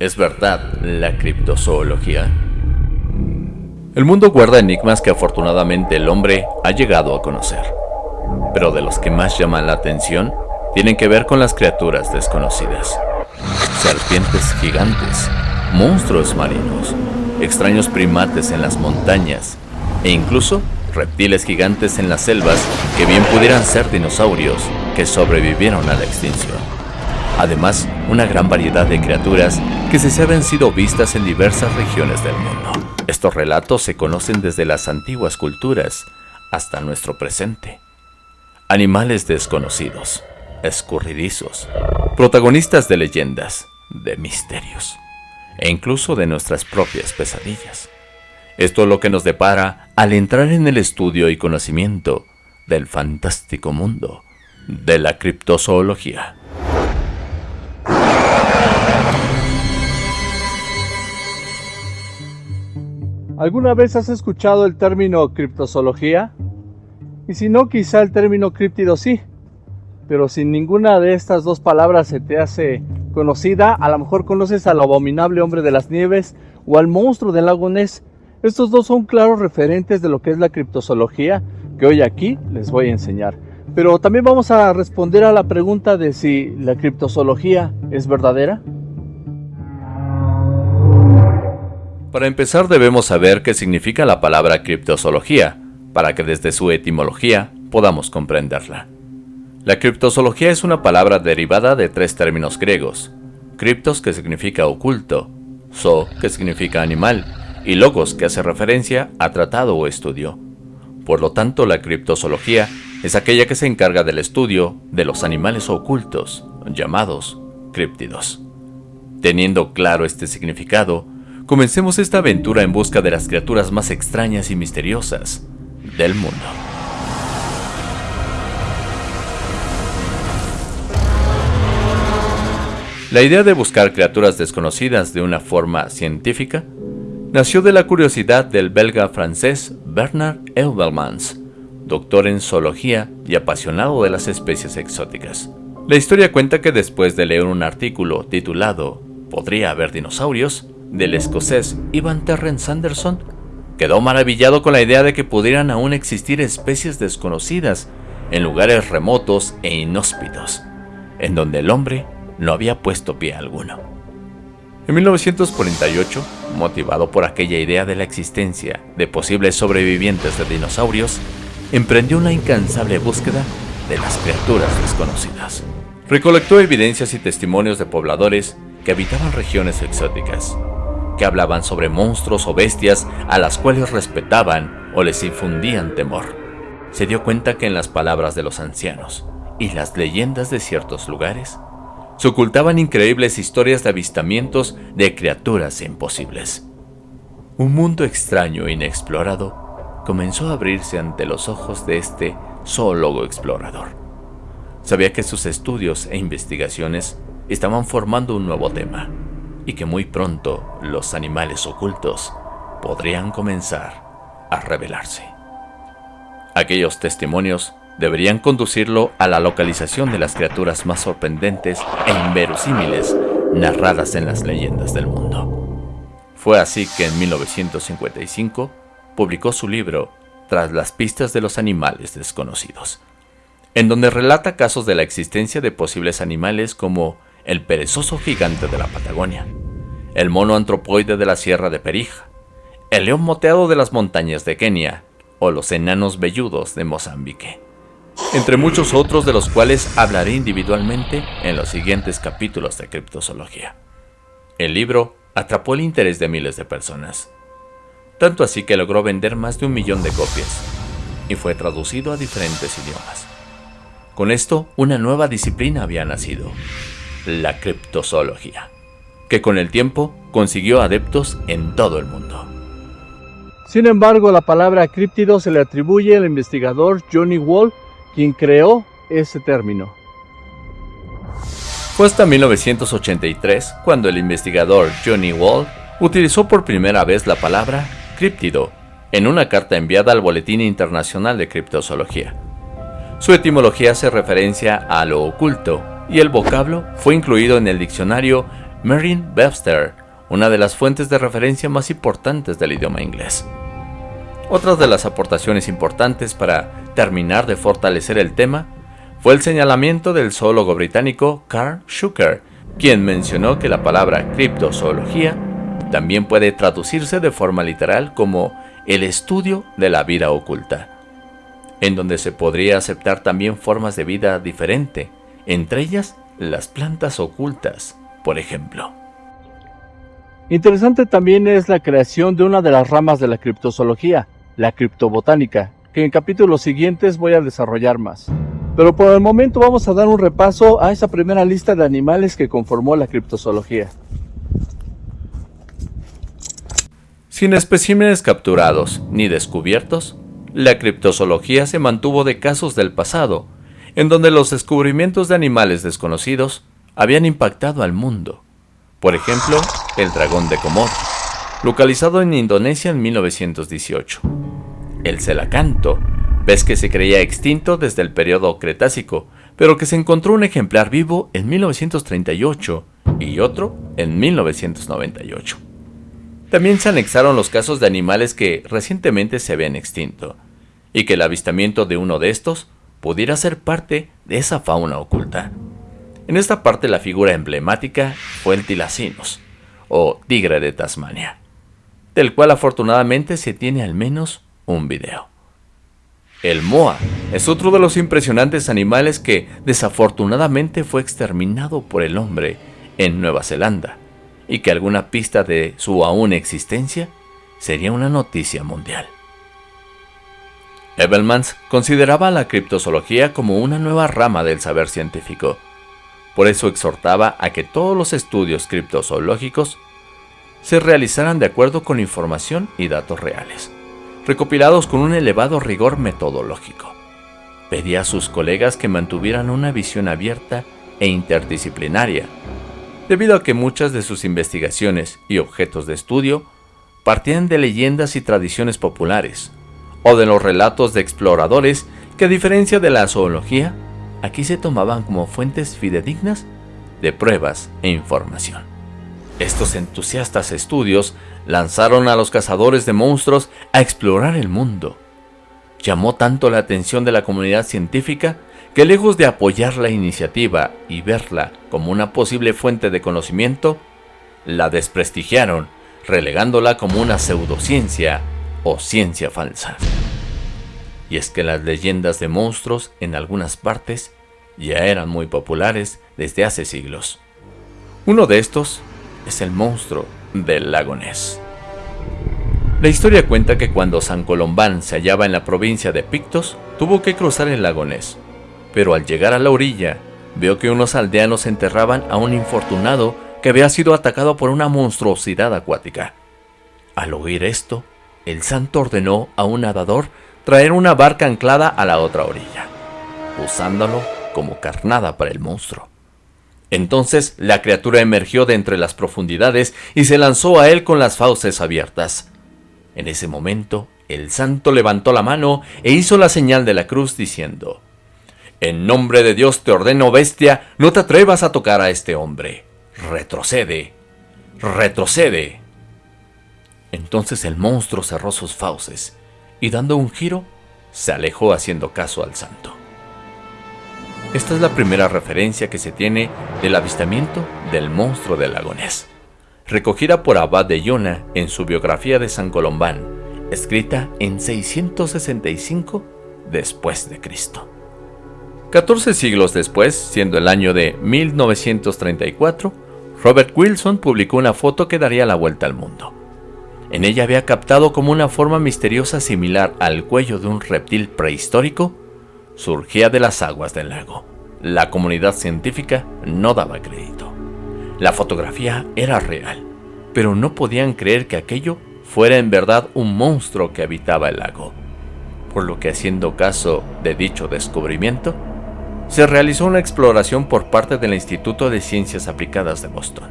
¿Es verdad la criptozoología? El mundo guarda enigmas que afortunadamente el hombre ha llegado a conocer, pero de los que más llaman la atención tienen que ver con las criaturas desconocidas. Serpientes gigantes, monstruos marinos, extraños primates en las montañas e incluso reptiles gigantes en las selvas que bien pudieran ser dinosaurios que sobrevivieron a la extinción. Además, una gran variedad de criaturas que se habían sido vistas en diversas regiones del mundo. Estos relatos se conocen desde las antiguas culturas hasta nuestro presente. Animales desconocidos, escurridizos, protagonistas de leyendas, de misterios e incluso de nuestras propias pesadillas. Esto es lo que nos depara al entrar en el estudio y conocimiento del fantástico mundo de la criptozoología. ¿Alguna vez has escuchado el término criptozoología? Y si no, quizá el término críptido sí. Pero si ninguna de estas dos palabras se te hace conocida, a lo mejor conoces al abominable hombre de las nieves o al monstruo del lago Ness. Estos dos son claros referentes de lo que es la criptozoología que hoy aquí les voy a enseñar. Pero también vamos a responder a la pregunta de si la criptozoología es verdadera. Para empezar debemos saber qué significa la palabra criptozoología, para que desde su etimología podamos comprenderla. La criptozoología es una palabra derivada de tres términos griegos, criptos que significa oculto, zo que significa animal y logos que hace referencia a tratado o estudio. Por lo tanto, la criptozoología es aquella que se encarga del estudio de los animales ocultos, llamados críptidos. Teniendo claro este significado, Comencemos esta aventura en busca de las criaturas más extrañas y misteriosas del mundo. La idea de buscar criaturas desconocidas de una forma científica nació de la curiosidad del belga francés Bernard Eubelmans, doctor en zoología y apasionado de las especies exóticas. La historia cuenta que después de leer un artículo titulado ¿Podría haber dinosaurios?, del escocés Ivan Terrence Sanderson, quedó maravillado con la idea de que pudieran aún existir especies desconocidas en lugares remotos e inhóspitos, en donde el hombre no había puesto pie alguno. En 1948, motivado por aquella idea de la existencia de posibles sobrevivientes de dinosaurios, emprendió una incansable búsqueda de las criaturas desconocidas. Recolectó evidencias y testimonios de pobladores que habitaban regiones exóticas, que hablaban sobre monstruos o bestias a las cuales respetaban o les infundían temor. Se dio cuenta que en las palabras de los ancianos y las leyendas de ciertos lugares se ocultaban increíbles historias de avistamientos de criaturas imposibles. Un mundo extraño e inexplorado comenzó a abrirse ante los ojos de este zoólogo explorador. Sabía que sus estudios e investigaciones estaban formando un nuevo tema, y que muy pronto los animales ocultos podrían comenzar a revelarse. Aquellos testimonios deberían conducirlo a la localización de las criaturas más sorprendentes e inverosímiles narradas en las leyendas del mundo. Fue así que en 1955 publicó su libro Tras las pistas de los animales desconocidos, en donde relata casos de la existencia de posibles animales como el perezoso gigante de la Patagonia, el mono antropoide de la Sierra de Perija, el león moteado de las montañas de Kenia o los enanos velludos de Mozambique, entre muchos otros de los cuales hablaré individualmente en los siguientes capítulos de Criptozoología. El libro atrapó el interés de miles de personas, tanto así que logró vender más de un millón de copias y fue traducido a diferentes idiomas. Con esto, una nueva disciplina había nacido, la criptozoología, que con el tiempo consiguió adeptos en todo el mundo. Sin embargo, la palabra críptido se le atribuye al investigador Johnny Wall, quien creó ese término. Fue hasta 1983 cuando el investigador Johnny Wall utilizó por primera vez la palabra críptido en una carta enviada al Boletín Internacional de Criptozoología. Su etimología hace referencia a lo oculto y el vocablo fue incluido en el diccionario Merriam-Webster, una de las fuentes de referencia más importantes del idioma inglés. Otra de las aportaciones importantes para terminar de fortalecer el tema fue el señalamiento del zoólogo británico Carl Schucker, quien mencionó que la palabra criptozoología también puede traducirse de forma literal como el estudio de la vida oculta, en donde se podría aceptar también formas de vida diferente, entre ellas las plantas ocultas, por ejemplo. Interesante también es la creación de una de las ramas de la criptozoología, la criptobotánica, que en capítulos siguientes voy a desarrollar más. Pero por el momento vamos a dar un repaso a esa primera lista de animales que conformó la criptozoología. Sin especímenes capturados ni descubiertos, la criptozoología se mantuvo de casos del pasado, en donde los descubrimientos de animales desconocidos habían impactado al mundo. Por ejemplo, el dragón de Komodo, localizado en Indonesia en 1918. El celacanto, pez que se creía extinto desde el periodo Cretácico, pero que se encontró un ejemplar vivo en 1938 y otro en 1998. También se anexaron los casos de animales que recientemente se habían extinto, y que el avistamiento de uno de estos pudiera ser parte de esa fauna oculta. En esta parte la figura emblemática fue el tilacinos, o tigre de Tasmania, del cual afortunadamente se tiene al menos un video. El moa es otro de los impresionantes animales que desafortunadamente fue exterminado por el hombre en Nueva Zelanda y que alguna pista de su aún existencia sería una noticia mundial. Ebelmans consideraba la criptozoología como una nueva rama del saber científico. Por eso exhortaba a que todos los estudios criptozoológicos se realizaran de acuerdo con información y datos reales, recopilados con un elevado rigor metodológico. Pedía a sus colegas que mantuvieran una visión abierta e interdisciplinaria debido a que muchas de sus investigaciones y objetos de estudio partían de leyendas y tradiciones populares, o de los relatos de exploradores que a diferencia de la zoología, aquí se tomaban como fuentes fidedignas de pruebas e información. Estos entusiastas estudios lanzaron a los cazadores de monstruos a explorar el mundo. Llamó tanto la atención de la comunidad científica que lejos de apoyar la iniciativa y verla como una posible fuente de conocimiento, la desprestigiaron, relegándola como una pseudociencia o ciencia falsa. Y es que las leyendas de monstruos en algunas partes ya eran muy populares desde hace siglos. Uno de estos es el monstruo del lago. La historia cuenta que cuando San Colombán se hallaba en la provincia de Pictos, tuvo que cruzar el lago pero al llegar a la orilla, vio que unos aldeanos enterraban a un infortunado que había sido atacado por una monstruosidad acuática. Al oír esto, el santo ordenó a un nadador traer una barca anclada a la otra orilla, usándolo como carnada para el monstruo. Entonces la criatura emergió de entre las profundidades y se lanzó a él con las fauces abiertas. En ese momento, el santo levantó la mano e hizo la señal de la cruz diciendo, en nombre de Dios te ordeno, bestia, no te atrevas a tocar a este hombre. Retrocede, retrocede. Entonces el monstruo cerró sus fauces y dando un giro, se alejó haciendo caso al santo. Esta es la primera referencia que se tiene del avistamiento del monstruo del lagonés, recogida por Abad de Yona en su biografía de San Colombán, escrita en 665 después de Cristo. 14 siglos después, siendo el año de 1934, Robert Wilson publicó una foto que daría la vuelta al mundo. En ella había captado como una forma misteriosa similar al cuello de un reptil prehistórico, surgía de las aguas del lago. La comunidad científica no daba crédito. La fotografía era real, pero no podían creer que aquello fuera en verdad un monstruo que habitaba el lago. Por lo que haciendo caso de dicho descubrimiento, se realizó una exploración por parte del Instituto de Ciencias Aplicadas de Boston,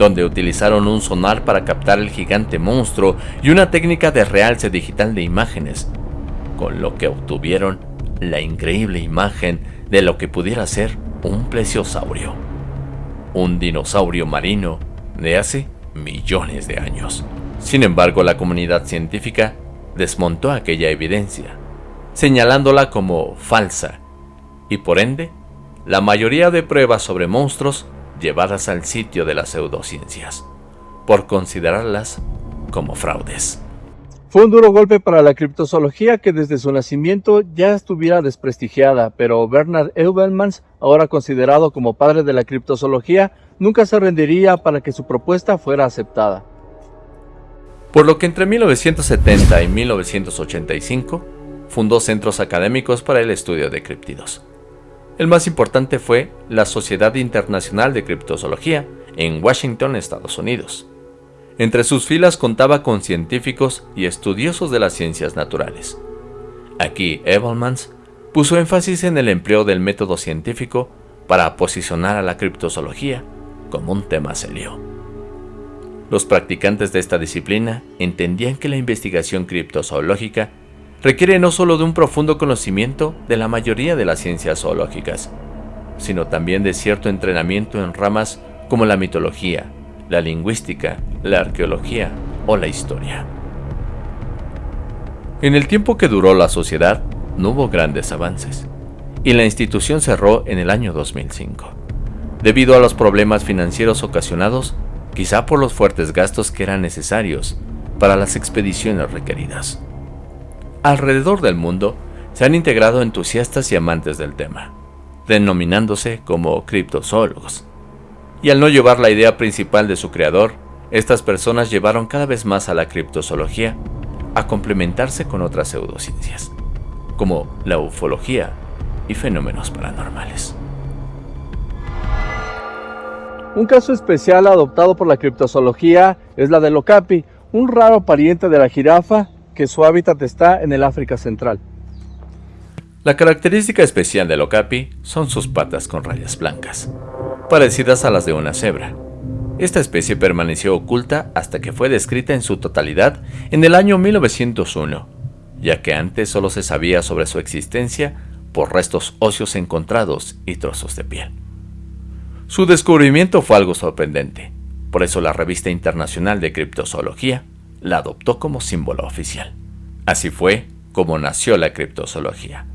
donde utilizaron un sonar para captar el gigante monstruo y una técnica de realce digital de imágenes, con lo que obtuvieron la increíble imagen de lo que pudiera ser un plesiosaurio. un dinosaurio marino de hace millones de años. Sin embargo, la comunidad científica desmontó aquella evidencia, señalándola como falsa, y por ende, la mayoría de pruebas sobre monstruos llevadas al sitio de las pseudociencias, por considerarlas como fraudes. Fue un duro golpe para la criptozoología que desde su nacimiento ya estuviera desprestigiada, pero Bernard Eubelmans, ahora considerado como padre de la criptozoología, nunca se rendiría para que su propuesta fuera aceptada. Por lo que entre 1970 y 1985 fundó centros académicos para el estudio de criptidos. El más importante fue la Sociedad Internacional de Criptozoología en Washington, Estados Unidos. Entre sus filas contaba con científicos y estudiosos de las ciencias naturales. Aquí Evelmans puso énfasis en el empleo del método científico para posicionar a la criptozoología como un tema serio. Los practicantes de esta disciplina entendían que la investigación criptozoológica requiere no solo de un profundo conocimiento de la mayoría de las ciencias zoológicas, sino también de cierto entrenamiento en ramas como la mitología, la lingüística, la arqueología o la historia. En el tiempo que duró la sociedad, no hubo grandes avances, y la institución cerró en el año 2005, debido a los problemas financieros ocasionados quizá por los fuertes gastos que eran necesarios para las expediciones requeridas. Alrededor del mundo se han integrado entusiastas y amantes del tema, denominándose como criptozoólogos, y al no llevar la idea principal de su creador, estas personas llevaron cada vez más a la criptozoología a complementarse con otras pseudociencias, como la ufología y fenómenos paranormales. Un caso especial adoptado por la criptozoología es la del okapi, un raro pariente de la jirafa que su hábitat está en el África Central. La característica especial del okapi son sus patas con rayas blancas, parecidas a las de una cebra. Esta especie permaneció oculta hasta que fue descrita en su totalidad en el año 1901, ya que antes solo se sabía sobre su existencia por restos óseos encontrados y trozos de piel. Su descubrimiento fue algo sorprendente, por eso la revista internacional de criptozoología la adoptó como símbolo oficial. Así fue como nació la criptozoología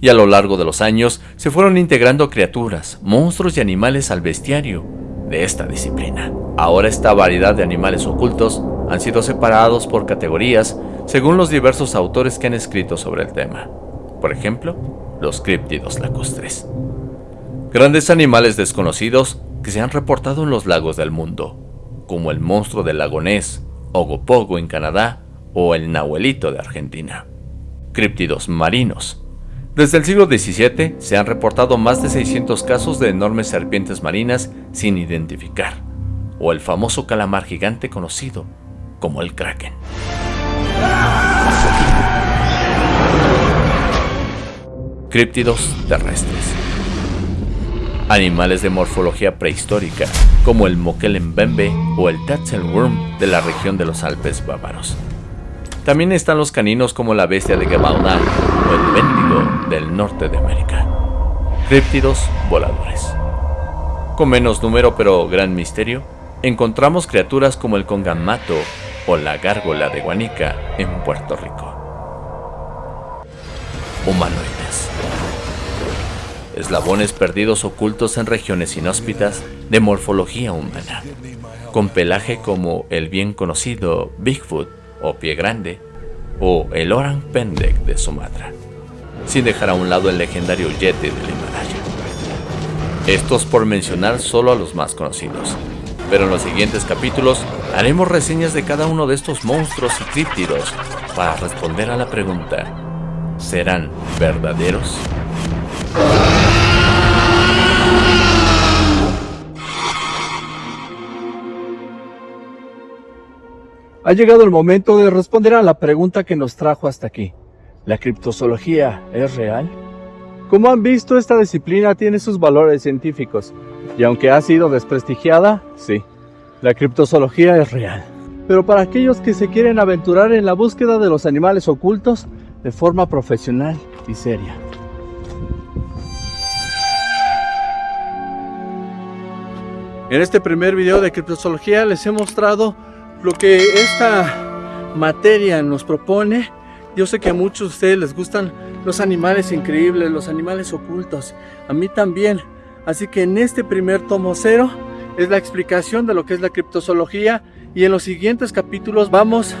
y a lo largo de los años se fueron integrando criaturas, monstruos y animales al bestiario de esta disciplina. Ahora esta variedad de animales ocultos han sido separados por categorías según los diversos autores que han escrito sobre el tema. Por ejemplo, los críptidos lacustres. Grandes animales desconocidos que se han reportado en los lagos del mundo, como el monstruo del lago Ness, Ogopogo en Canadá o el Nahuelito de Argentina. Críptidos marinos, desde el siglo XVII se han reportado más de 600 casos de enormes serpientes marinas sin identificar, o el famoso calamar gigante conocido como el kraken. Críptidos terrestres. Animales de morfología prehistórica, como el moquelembembe o el tatzelwurm de la región de los Alpes bávaros. También están los caninos como la bestia de Gebaudan o el Bendigo del norte de América. Críptidos voladores. Con menos número pero gran misterio, encontramos criaturas como el congamato o la gárgola de Guanica en Puerto Rico. Humanoides. Eslabones perdidos ocultos en regiones inhóspitas de morfología humana, con pelaje como el bien conocido Bigfoot o Pie Grande, o el Orang Pendek de Sumatra, sin dejar a un lado el legendario Yeti del Himalaya. Estos por mencionar solo a los más conocidos, pero en los siguientes capítulos haremos reseñas de cada uno de estos monstruos y críptidos para responder a la pregunta, ¿serán verdaderos? Ha llegado el momento de responder a la pregunta que nos trajo hasta aquí. ¿La criptozoología es real? Como han visto, esta disciplina tiene sus valores científicos, y aunque ha sido desprestigiada, sí, la criptozoología es real. Pero para aquellos que se quieren aventurar en la búsqueda de los animales ocultos de forma profesional y seria. En este primer video de criptozoología les he mostrado lo que esta materia nos propone. Yo sé que a muchos de ustedes les gustan los animales increíbles, los animales ocultos. A mí también. Así que en este primer tomo cero es la explicación de lo que es la criptozoología y en los siguientes capítulos vamos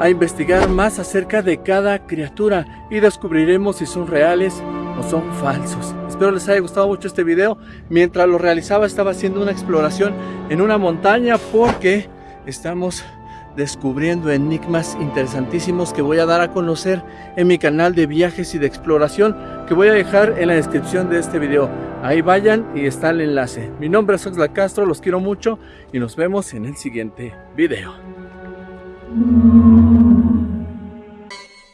a investigar más acerca de cada criatura y descubriremos si son reales o son falsos. Espero les haya gustado mucho este video. Mientras lo realizaba estaba haciendo una exploración en una montaña porque estamos descubriendo enigmas interesantísimos que voy a dar a conocer en mi canal de viajes y de exploración que voy a dejar en la descripción de este video. Ahí vayan y está el enlace. Mi nombre es Oxla Castro, los quiero mucho y nos vemos en el siguiente video.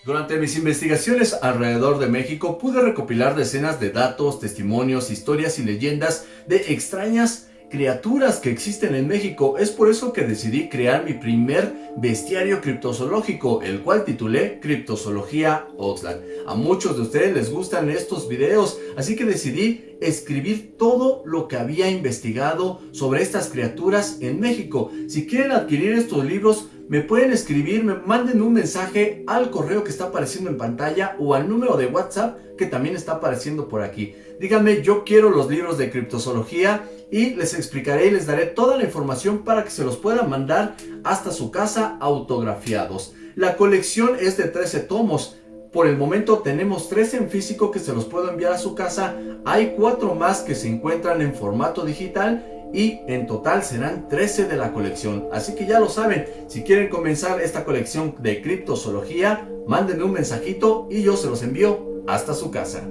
Durante mis investigaciones alrededor de México pude recopilar decenas de datos, testimonios, historias y leyendas de extrañas criaturas que existen en México. Es por eso que decidí crear mi primer bestiario criptozoológico, el cual titulé Criptozoología Oxlack. A muchos de ustedes les gustan estos videos, así que decidí escribir todo lo que había investigado sobre estas criaturas en México. Si quieren adquirir estos libros, me pueden escribir, me manden un mensaje al correo que está apareciendo en pantalla o al número de WhatsApp que también está apareciendo por aquí. Díganme, yo quiero los libros de criptozoología y les explicaré y les daré toda la información para que se los puedan mandar hasta su casa autografiados. La colección es de 13 tomos. Por el momento tenemos 13 en físico que se los puedo enviar a su casa. Hay 4 más que se encuentran en formato digital y en total serán 13 de la colección. Así que ya lo saben, si quieren comenzar esta colección de criptozoología, mándenme un mensajito y yo se los envío hasta su casa.